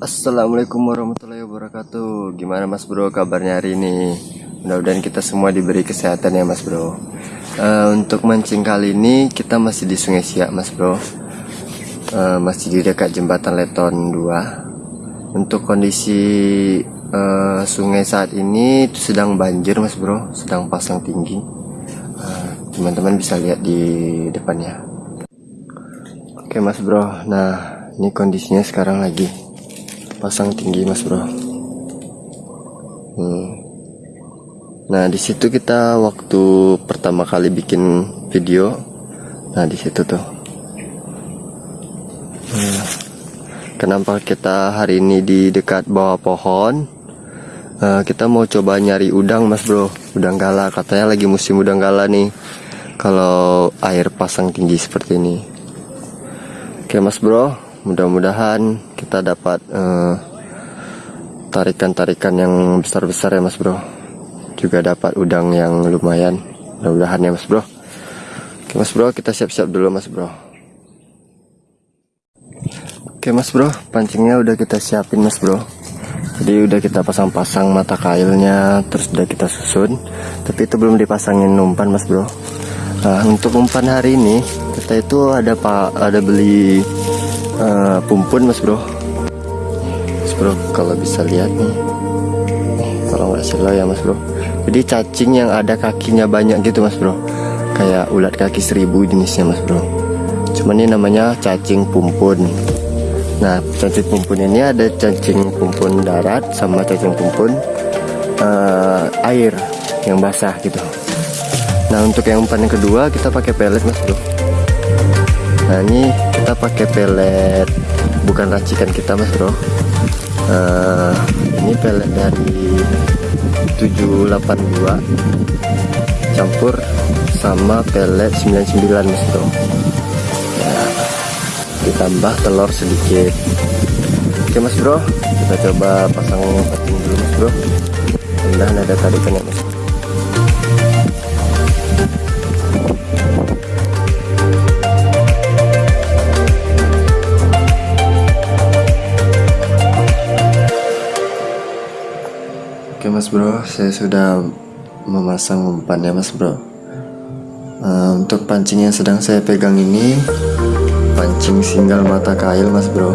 Assalamualaikum warahmatullahi wabarakatuh. Gimana mas bro kabarnya hari ini? Mudah-mudahan kita semua diberi kesehatan ya mas bro. Uh, Untuk mancing kali ini kita masih di sungai Siak mas bro. Uh, Masih di dekat jembatan Leton 2 Untuk kondisi uh, sungai saat ini itu sedang banjir mas bro. Sedang pasang tinggi. Teman-teman uh, bisa lihat di depannya. Oke mas bro. Nah ini kondisinya sekarang lagi pasang tinggi mas bro. Hmm. nah di situ kita waktu pertama kali bikin video. Nah di situ tuh. Hmm. kenapa kita hari ini di dekat bawah pohon? Uh, kita mau coba nyari udang mas bro. Udang gala. Katanya lagi musim udang gala nih. Kalau air pasang tinggi seperti ini. Oke mas bro. Mudah-mudahan kita dapat eh, tarikan-tarikan uh, yang besar-besar ya mas bro. Juga dapat udang yang lumayan. Mudah-mudahan ya mas bro. Oke mas bro kita siap-siap dulu mas bro. Oke mas bro pancingnya udah kita siapin mas bro. Jadi udah kita pasang-pasang mata kailnya terus udah kita susun. Tapi itu belum dipasangin umpan mas bro. Nah untuk umpan hari ini kita itu ada pak ada beli uh, pumpun mas bro. Mas bro kalau bisa lihat nih. Kalau nggak salah ya mas bro. Jadi cacing yang ada kakinya banyak gitu mas bro. Kayak ulat kaki seribu jenisnya mas bro. Cuman ini namanya cacing pumpun. Nah cacing pumpun ini ada cacing pumpun darat sama cacing pumpun uh, air yang basah gitu. Nah untuk yang umpan yang kedua kita pakai pelet mas bro. Nah ini kita pakai pelet bukan racikan kita mas bro. Uh, ini pelet dari 782 campur sama pelet 99 mas bro. Ya, ditambah telur sedikit. Oke mas bro. Kita coba pasang pating dulu mas bro. Mudah ada tarikan ya mas. bro mas bro saya sudah memasang umpan ya mas bro. Uh, untuk pancing yang sedang saya pegang ini pancing single mata kail mas bro.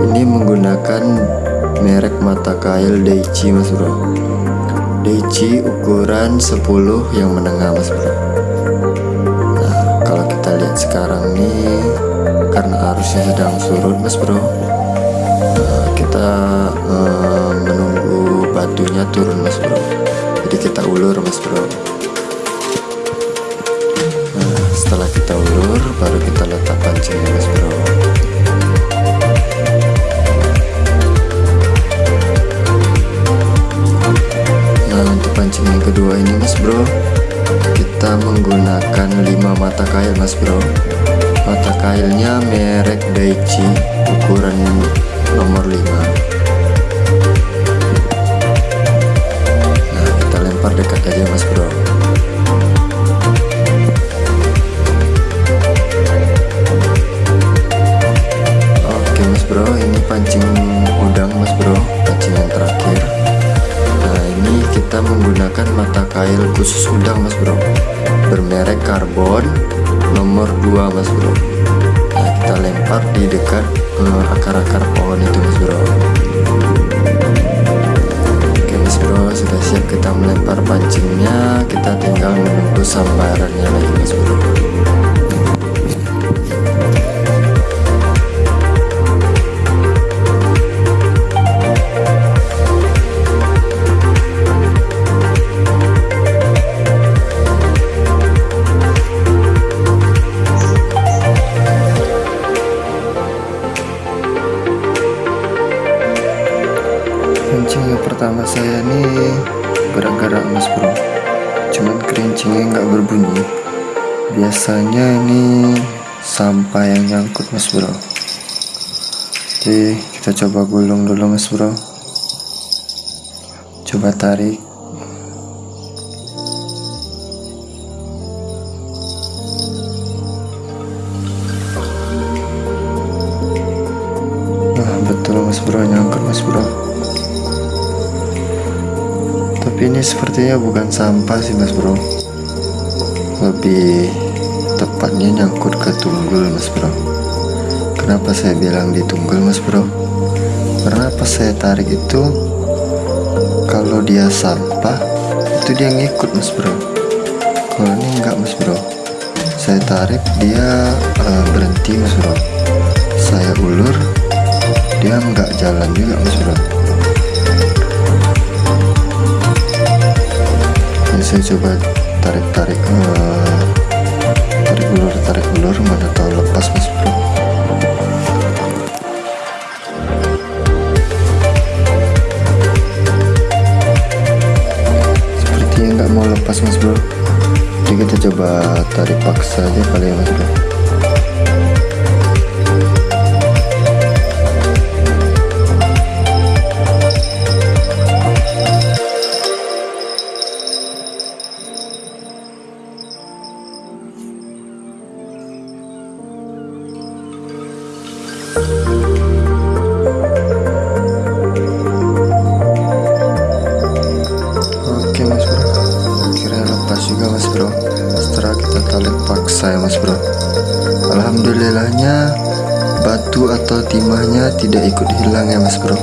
Ini menggunakan merek mata kail Daichi mas bro. Daichi ukuran 10 yang menengah mas bro. Nah kalau kita lihat sekarang nih karena arusnya sedang surut mas bro uh, kita uh, turun mas bro. Jadi kita ulur mas bro. Nah setelah kita ulur baru kita letak pancingnya mas bro. Nah untuk pancing yang kedua ini mas bro kita menggunakan 5 mata kail mas bro. Mata kailnya merek Daichi ukuran nomor 5 pohon itu mas bro bro sudah siap kita melempar pancingnya. Kita tinggal menunggu sambarannya lagi mas bro pertama saya nih gerak-gerak mas bro. Cuman kerincingnya nggak berbunyi. Biasanya ini sampah yang nyangkut mas bro. Jadi kita coba gulung dulu mas bro. Coba tarik. Nah betul mas bro. Nyangkut mas bro ini sepertinya bukan sampah sih mas bro. Lebih tepatnya nyangkut ke tunggul mas bro. Kenapa saya bilang di tunggul mas bro? Karena pas saya tarik itu kalau dia sampah itu dia ngikut mas bro. Kalau ini enggak mas bro. Saya tarik dia uh, berhenti mas bro. Saya ulur dia enggak jalan juga mas bro saya coba tarik-tarik uh, tarik ulur tarik ulur mana tahu lepas mas bro. Sepertinya nggak mau lepas mas bro. Jadi kita coba tarik paksa aja kali ya mas bro ikut hilang ya mas bro?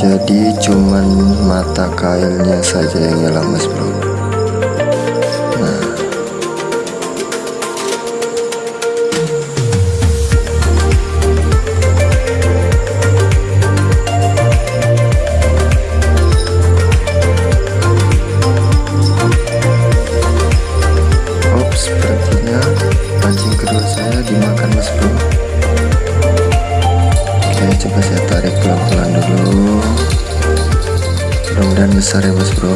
Jadi cuman mata kailnya saja yang hilang mas bro coba saya tarik pelan-pelan dulu. Mudah-mudahan besar ya mas bro.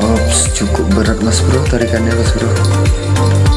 Ops, cukup berat mas bro tarikannya mas bro. bro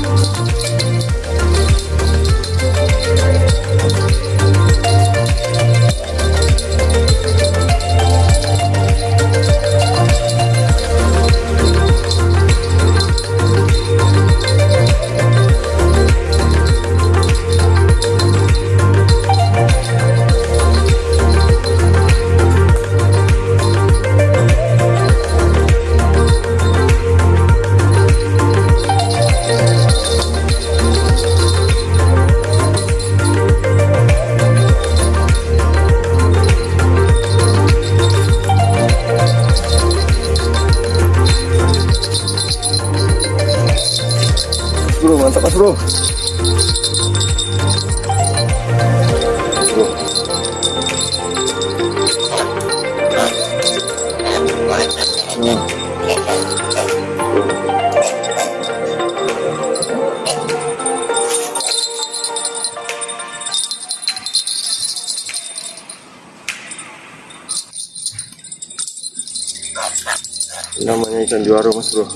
juara mas bro.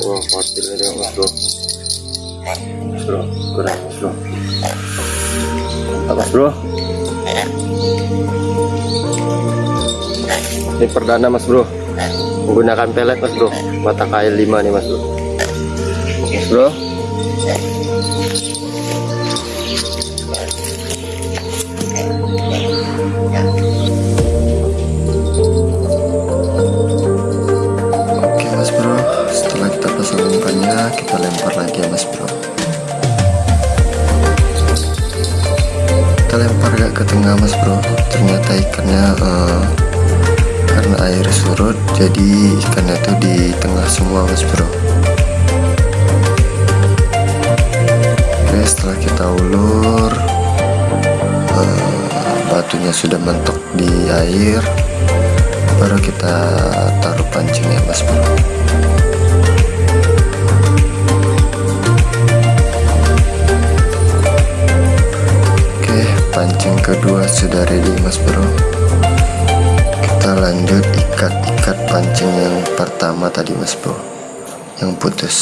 Wah patilnya dia mas bro. Mas bro keren mas bro. Mantap mas bro. Ini perdana mas bro. Menggunakan pelet mas bro. Mata kail 5 nih mas bro. Mas bro Kita lempar gak ke tengah mas bro, ternyata ikannya eh, karena air surut, jadi ikannya tuh di tengah semua mas bro. Oke, setelah kita ulur, eh, batunya sudah mentok di air, baru kita taruh pancingnya mas bro pancing kedua sudah ready mas bro? Kita lanjut ikat-ikat pancing yang pertama tadi mas bro. Yang putus.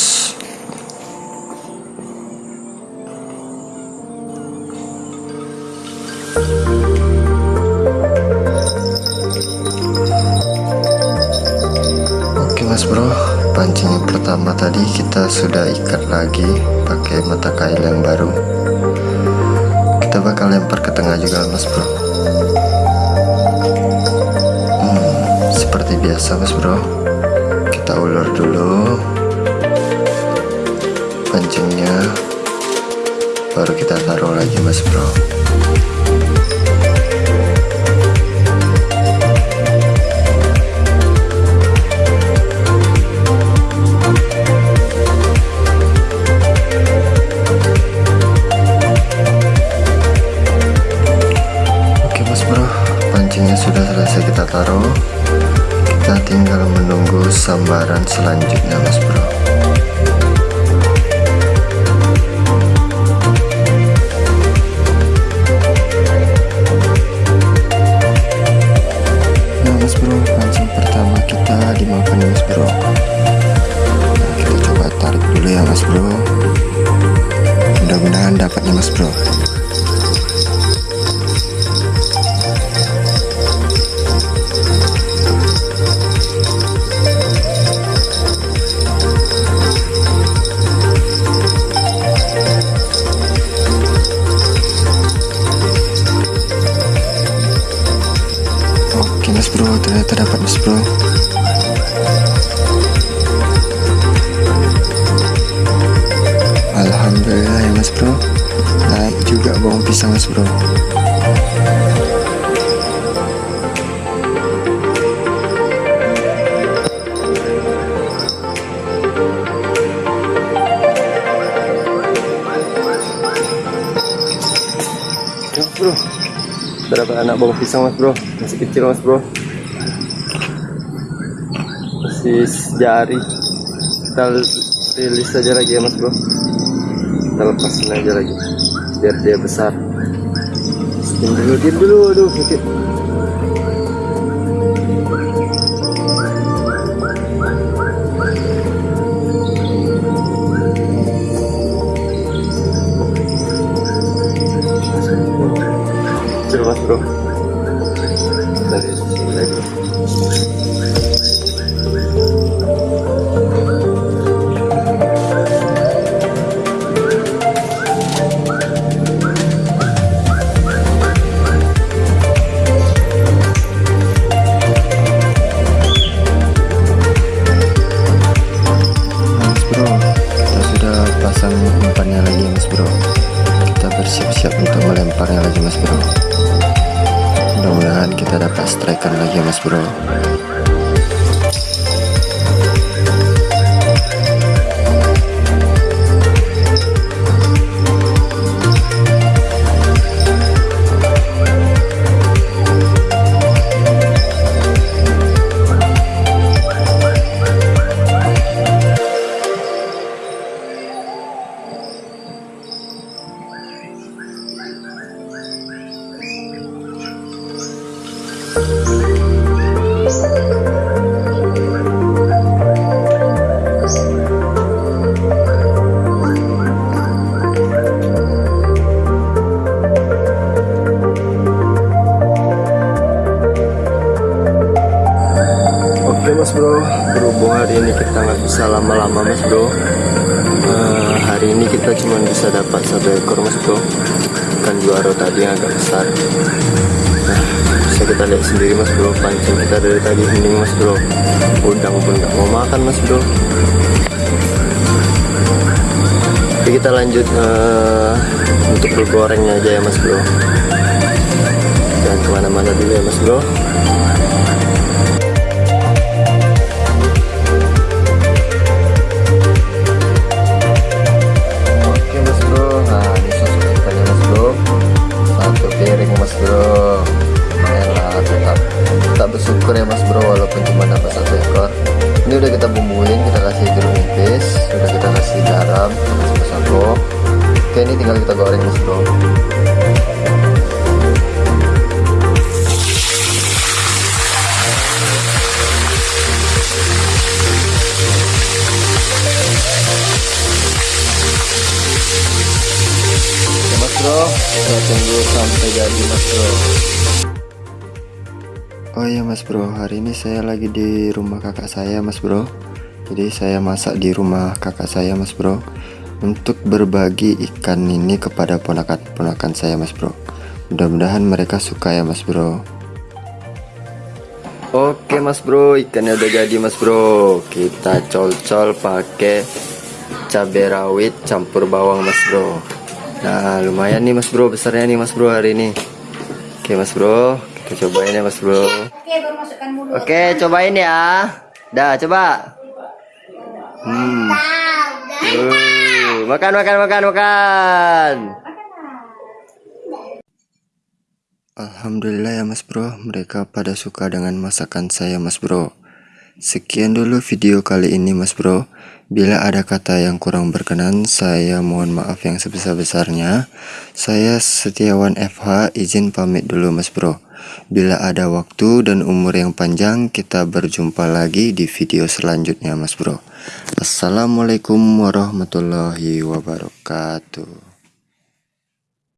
Oke mas bro, pancing yang pertama tadi kita sudah ikat lagi pakai mata kail yang baru. Kita bakal lempar gagal mas bro. Hmm, seperti biasa mas bro. Kita ulur dulu. Pancingnya baru kita taruh lagi mas bro selanjutnya mas bro. Ya, bro, berapa anak bawang pisang mas bro? Masih kecil mas bro. Masih sejari. Kita rilis aja lagi ya mas bro. Kita lepasin aja lagi biar dia besar diam dulu diam dulu aduh sakit. Mas bro hospital bro. Berhubung hari ini kita nggak bisa lama-lama mas bro. Eh, Hari ini kita cuma bisa dapat satu ekor mas bro. Ikan juara tadi yang agak besar. Nah, bisa kita lihat sendiri mas bro. Pancing kita dari tadi hening mas bro. Udang pun nggak mau makan mas bro. Oke kita lanjut eh, untuk bergorengnya aja ya mas bro. Jangan ke mana-mana dulu ya mas bro jadi mas bro. Oh iya mas bro, hari ini saya lagi di rumah kakak saya mas bro. Jadi saya masak di rumah kakak saya mas bro Untuk berbagi ikan ini kepada ponakan-ponakan saya mas bro. Mudah-mudahan mereka suka ya mas bro. Oke mas bro. Ikannya udah jadi mas bro. Kita col-col pakai cabai rawit campur bawang mas bro Nah lumayan nih mas bro besarnya nih mas bro hari ini. Oke mas bro kita cobain ya mas bro. Oke, baru masukkan mulut. Oke cobain ya. Dah coba. Hmm. Uh, makan makan makan makan. Alhamdulillah ya mas bro. Mereka pada suka dengan masakan saya mas bro Sekian dulu video kali ini mas bro. Bila ada kata yang kurang berkenan Saya mohon maaf yang sebesar-besarnya. Saya Setiawan FH izin pamit dulu mas bro. Bila ada waktu dan umur yang panjang Kita berjumpa lagi di video selanjutnya mas bro. Assalamualaikum warahmatullahi wabarakatuh